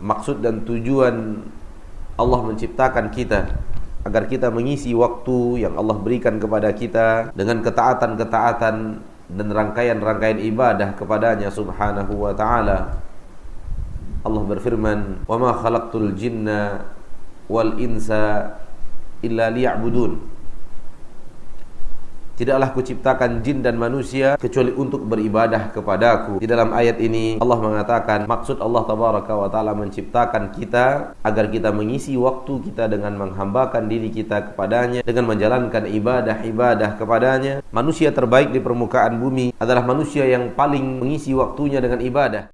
maksud dan tujuan Allah menciptakan kita agar kita mengisi waktu yang Allah berikan kepada kita dengan ketaatan-ketaatan dan rangkaian-rangkaian ibadah kepadanya subhanahu wa ta'ala. Allah berfirman wa ma khalaqtul jinna wal insa illa liya'budun Tidaklah kuciptakan jin dan manusia kecuali untuk beribadah kepadaku. Di dalam ayat ini Allah mengatakan maksud Allah tabaraka wa taala menciptakan kita agar kita mengisi waktu kita dengan menghambakan diri kita kepadanya dengan menjalankan ibadah-ibadah kepadanya. Manusia terbaik di permukaan bumi adalah manusia yang paling mengisi waktunya dengan ibadah.